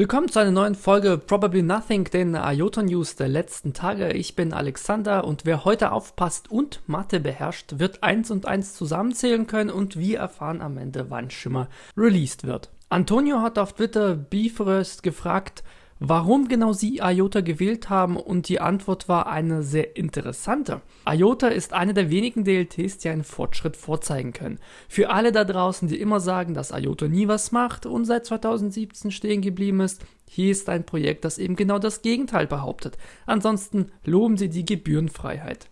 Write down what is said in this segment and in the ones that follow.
Willkommen zu einer neuen Folge Probably Nothing, den IOTA News der letzten Tage. Ich bin Alexander und wer heute aufpasst und Mathe beherrscht, wird eins und eins zusammenzählen können und wir erfahren am Ende, wann Schimmer released wird. Antonio hat auf Twitter Bifrost gefragt, Warum genau Sie IOTA gewählt haben und die Antwort war eine sehr interessante. IOTA ist eine der wenigen DLTs, die einen Fortschritt vorzeigen können. Für alle da draußen, die immer sagen, dass IOTA nie was macht und seit 2017 stehen geblieben ist, hier ist ein Projekt, das eben genau das Gegenteil behauptet. Ansonsten loben Sie die Gebührenfreiheit.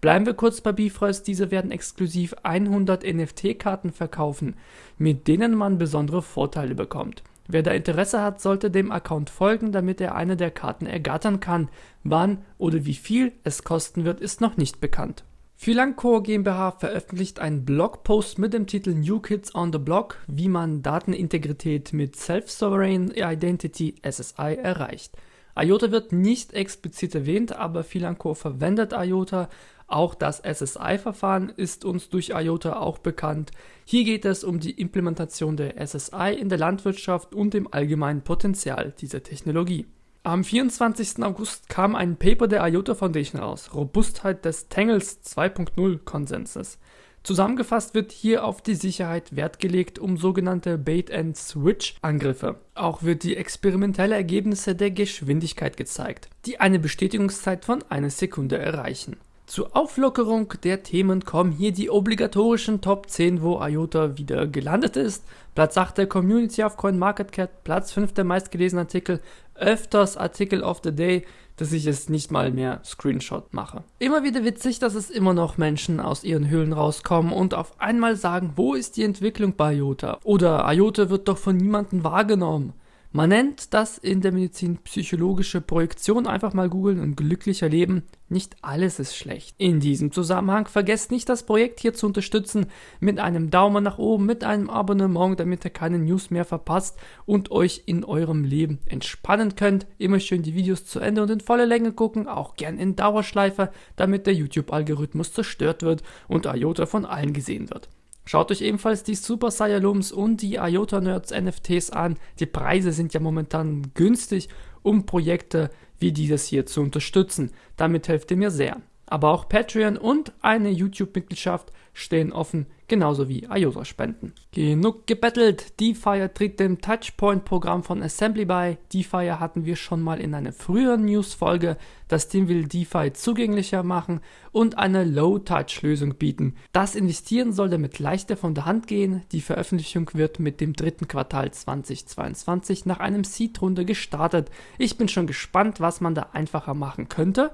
Bleiben wir kurz bei Bifrost, diese werden exklusiv 100 NFT-Karten verkaufen, mit denen man besondere Vorteile bekommt. Wer da Interesse hat, sollte dem Account folgen, damit er eine der Karten ergattern kann. Wann oder wie viel es kosten wird, ist noch nicht bekannt. Philancore GmbH veröffentlicht einen Blogpost mit dem Titel New Kids on the Block, wie man Datenintegrität mit Self-Sovereign Identity SSI erreicht. IOTA wird nicht explizit erwähnt, aber Philancore verwendet IOTA. Auch das SSI-Verfahren ist uns durch IOTA auch bekannt. Hier geht es um die Implementation der SSI in der Landwirtschaft und dem allgemeinen Potenzial dieser Technologie. Am 24. August kam ein Paper der IOTA Foundation raus, Robustheit des Tangles 2.0 Konsenses. Zusammengefasst wird hier auf die Sicherheit Wert gelegt, um sogenannte Bait-and-Switch-Angriffe. Auch wird die experimentelle Ergebnisse der Geschwindigkeit gezeigt, die eine Bestätigungszeit von einer Sekunde erreichen. Zur Auflockerung der Themen kommen hier die obligatorischen Top 10, wo IOTA wieder gelandet ist. Platz 8 der Community auf CoinMarketCap, Platz 5 der meistgelesene Artikel, öfters Artikel of the Day, dass ich es nicht mal mehr Screenshot mache. Immer wieder witzig, dass es immer noch Menschen aus ihren Höhlen rauskommen und auf einmal sagen, wo ist die Entwicklung bei IOTA? Oder IOTA wird doch von niemandem wahrgenommen. Man nennt das in der Medizin psychologische Projektion. Einfach mal googeln und glücklicher leben. Nicht alles ist schlecht. In diesem Zusammenhang vergesst nicht, das Projekt hier zu unterstützen mit einem Daumen nach oben, mit einem Abonnement, damit ihr keine News mehr verpasst und euch in eurem Leben entspannen könnt. Immer schön die Videos zu Ende und in voller Länge gucken, auch gern in Dauerschleife, damit der YouTube-Algorithmus zerstört wird und IOTA von allen gesehen wird. Schaut euch ebenfalls die Super Saiyalums und die IOTA Nerds NFTs an. Die Preise sind ja momentan günstig, um Projekte wie dieses hier zu unterstützen. Damit helft ihr mir sehr. Aber auch Patreon und eine YouTube-Mitgliedschaft stehen offen, genauso wie IOTA-Spenden. Genug gebettelt, DeFire tritt dem Touchpoint-Programm von Assembly bei. DeFire hatten wir schon mal in einer früheren News-Folge. Das Team will DeFi zugänglicher machen und eine Low-Touch-Lösung bieten. Das Investieren soll damit leichter von der Hand gehen. Die Veröffentlichung wird mit dem dritten Quartal 2022 nach einem Seed-Runde gestartet. Ich bin schon gespannt, was man da einfacher machen könnte.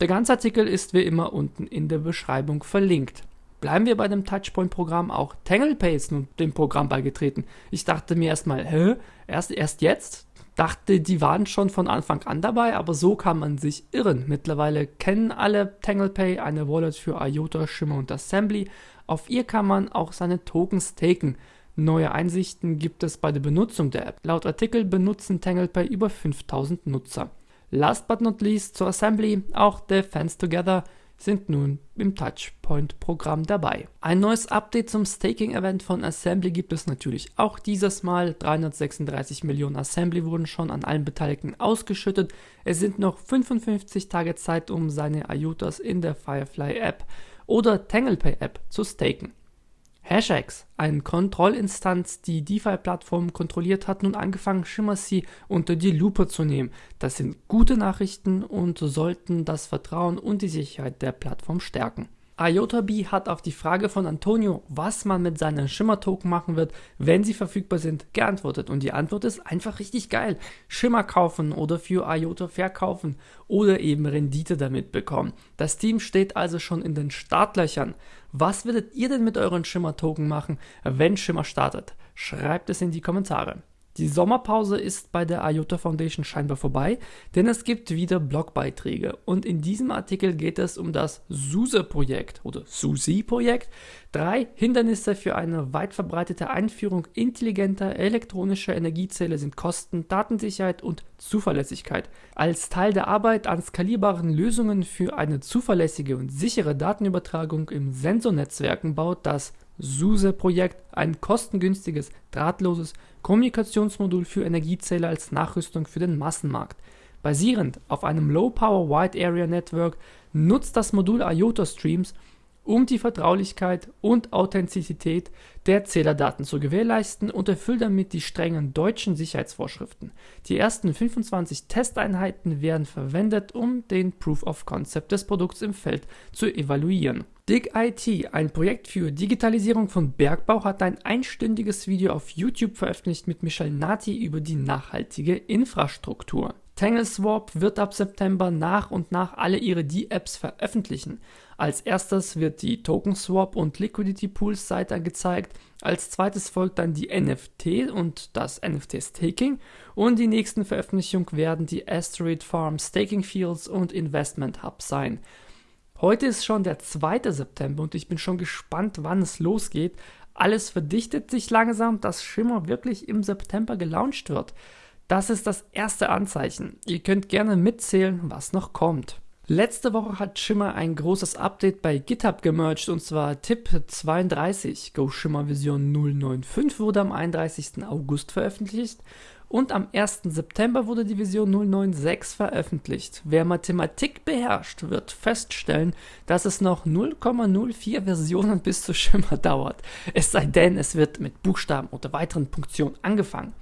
Der ganze Artikel ist wie immer unten in der Beschreibung verlinkt. Bleiben wir bei dem Touchpoint-Programm. Auch TanglePay ist nun dem Programm beigetreten. Ich dachte mir erstmal, hä? Erst, erst jetzt? Dachte, die waren schon von Anfang an dabei, aber so kann man sich irren. Mittlerweile kennen alle TanglePay, eine Wallet für IOTA, Shimmer und Assembly. Auf ihr kann man auch seine Tokens staken. Neue Einsichten gibt es bei der Benutzung der App. Laut Artikel benutzen TanglePay über 5000 Nutzer. Last but not least zur Assembly, auch der Fans Together sind nun im Touchpoint-Programm dabei. Ein neues Update zum Staking-Event von Assembly gibt es natürlich auch dieses Mal. 336 Millionen Assembly wurden schon an allen Beteiligten ausgeschüttet. Es sind noch 55 Tage Zeit, um seine IOTAs in der Firefly-App oder TanglePay-App zu staken. Hashex, eine Kontrollinstanz, die DeFi-Plattformen kontrolliert hat, nun angefangen, Shimmersy unter die Lupe zu nehmen. Das sind gute Nachrichten und sollten das Vertrauen und die Sicherheit der Plattform stärken. IotaB hat auf die Frage von Antonio, was man mit seinen Schimmer-Token machen wird, wenn sie verfügbar sind, geantwortet. Und die Antwort ist einfach richtig geil. Schimmer kaufen oder für IOTA verkaufen oder eben Rendite damit bekommen. Das Team steht also schon in den Startlöchern. Was würdet ihr denn mit euren Schimmer-Token machen, wenn Schimmer startet? Schreibt es in die Kommentare. Die Sommerpause ist bei der IOTA Foundation scheinbar vorbei, denn es gibt wieder Blogbeiträge. Und in diesem Artikel geht es um das SUSE-Projekt oder SUSI-Projekt. Drei Hindernisse für eine weit verbreitete Einführung intelligenter elektronischer Energiezähler sind Kosten, Datensicherheit und Zuverlässigkeit. Als Teil der Arbeit an skalierbaren Lösungen für eine zuverlässige und sichere Datenübertragung im Sensornetzwerken baut das SUSE-Projekt, ein kostengünstiges, drahtloses Kommunikationsmodul für Energiezähler als Nachrüstung für den Massenmarkt. Basierend auf einem Low-Power Wide Area Network nutzt das Modul IOTA Streams um die Vertraulichkeit und Authentizität der Zählerdaten zu gewährleisten und erfüllt damit die strengen deutschen Sicherheitsvorschriften. Die ersten 25 Testeinheiten werden verwendet, um den Proof of Concept des Produkts im Feld zu evaluieren. Dig IT, ein Projekt für Digitalisierung von Bergbau, hat ein einstündiges Video auf YouTube veröffentlicht mit Michel Nati über die nachhaltige Infrastruktur. TangleSwap wird ab September nach und nach alle ihre D-Apps veröffentlichen. Als erstes wird die TokenSwap und Liquidity Pools Seite gezeigt, als zweites folgt dann die NFT und das NFT Staking und die nächsten Veröffentlichungen werden die Asteroid Farm Staking Fields und Investment Hub sein. Heute ist schon der 2. September und ich bin schon gespannt, wann es losgeht. Alles verdichtet sich langsam, dass Schimmer wirklich im September gelauncht wird. Das ist das erste Anzeichen. Ihr könnt gerne mitzählen, was noch kommt. Letzte Woche hat Shimmer ein großes Update bei GitHub gemerged und zwar Tipp 32. Go Shimmer Version 095 wurde am 31. August veröffentlicht und am 1. September wurde die Version 096 veröffentlicht. Wer Mathematik beherrscht, wird feststellen, dass es noch 0,04 Versionen bis zu Shimmer dauert. Es sei denn, es wird mit Buchstaben oder weiteren Punktionen angefangen.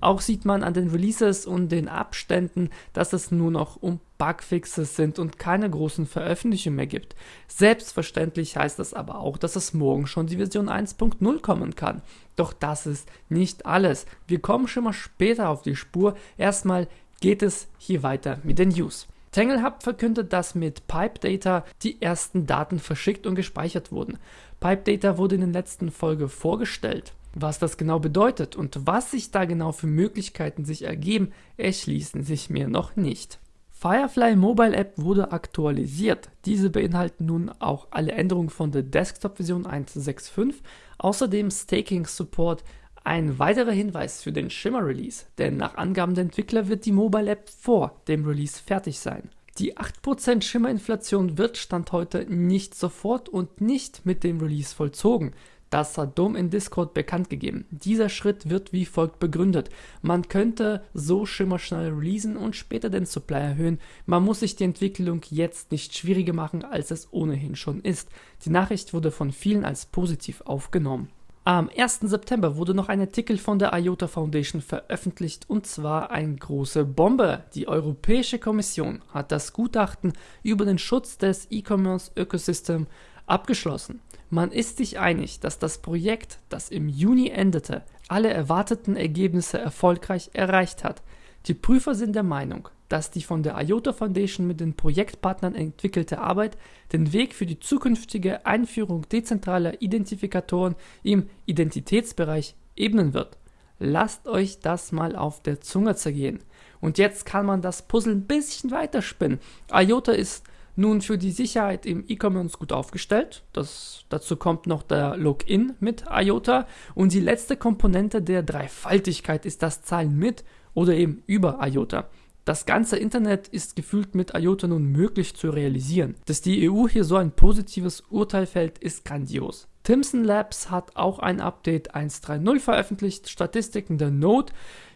Auch sieht man an den Releases und den Abständen, dass es nur noch um Bugfixes sind und keine großen Veröffentlichungen mehr gibt. Selbstverständlich heißt das aber auch, dass es morgen schon die Version 1.0 kommen kann. Doch das ist nicht alles. Wir kommen schon mal später auf die Spur. Erstmal geht es hier weiter mit den News. Tangle Hub verkündet, dass mit Pipe Data die ersten Daten verschickt und gespeichert wurden. Pipe Data wurde in der letzten Folge vorgestellt. Was das genau bedeutet und was sich da genau für Möglichkeiten sich ergeben, erschließen sich mir noch nicht. Firefly Mobile App wurde aktualisiert. Diese beinhalten nun auch alle Änderungen von der Desktop-Version 1.6.5, außerdem Staking Support. Ein weiterer Hinweis für den Shimmer Release, denn nach Angaben der Entwickler wird die Mobile App vor dem Release fertig sein. Die 8% Shimmer-Inflation wird Stand heute nicht sofort und nicht mit dem Release vollzogen. Das hat Dom in Discord bekannt gegeben. Dieser Schritt wird wie folgt begründet. Man könnte so Schimmer schnell releasen und später den Supply erhöhen. Man muss sich die Entwicklung jetzt nicht schwieriger machen, als es ohnehin schon ist. Die Nachricht wurde von vielen als positiv aufgenommen. Am 1. September wurde noch ein Artikel von der IOTA Foundation veröffentlicht und zwar eine große Bombe. Die Europäische Kommission hat das Gutachten über den Schutz des E-Commerce-Ökosystems abgeschlossen. Man ist sich einig, dass das Projekt, das im Juni endete, alle erwarteten Ergebnisse erfolgreich erreicht hat. Die Prüfer sind der Meinung, dass die von der IOTA Foundation mit den Projektpartnern entwickelte Arbeit den Weg für die zukünftige Einführung dezentraler Identifikatoren im Identitätsbereich ebnen wird. Lasst euch das mal auf der Zunge zergehen. Und jetzt kann man das Puzzle ein bisschen weiterspinnen. IOTA ist nun für die Sicherheit im E-Commerce gut aufgestellt. Das, dazu kommt noch der Login mit IOTA. Und die letzte Komponente der Dreifaltigkeit ist das Zahlen mit oder eben über IOTA. Das ganze Internet ist gefühlt mit IOTA nun möglich zu realisieren. Dass die EU hier so ein positives Urteil fällt, ist grandios. Timson Labs hat auch ein Update 1.3.0 veröffentlicht, Statistiken der Node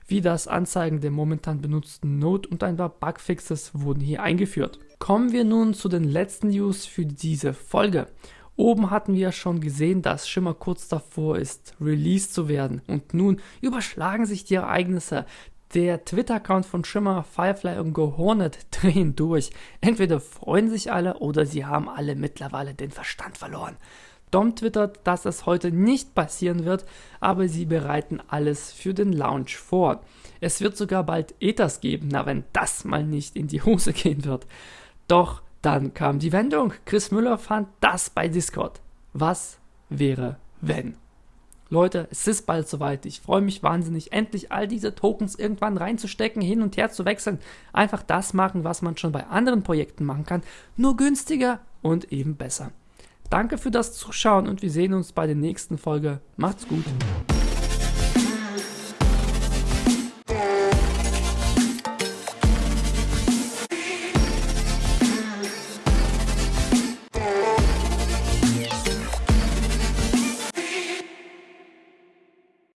wie das Anzeigen der momentan benutzten Node und ein paar Bugfixes wurden hier eingeführt. Kommen wir nun zu den letzten News für diese Folge. Oben hatten wir schon gesehen, dass Schimmer kurz davor ist, released zu werden. Und nun überschlagen sich die Ereignisse. Der Twitter-Account von Schimmer, Firefly und Go Hornet drehen durch. Entweder freuen sich alle oder sie haben alle mittlerweile den Verstand verloren. Dom twittert, dass es heute nicht passieren wird, aber sie bereiten alles für den Launch vor. Es wird sogar bald Ethers geben, na wenn das mal nicht in die Hose gehen wird. Doch dann kam die Wendung. Chris Müller fand das bei Discord. Was wäre, wenn? Leute, es ist bald soweit. Ich freue mich wahnsinnig, endlich all diese Tokens irgendwann reinzustecken, hin und her zu wechseln. Einfach das machen, was man schon bei anderen Projekten machen kann, nur günstiger und eben besser. Danke für das Zuschauen und wir sehen uns bei der nächsten Folge. Macht's gut.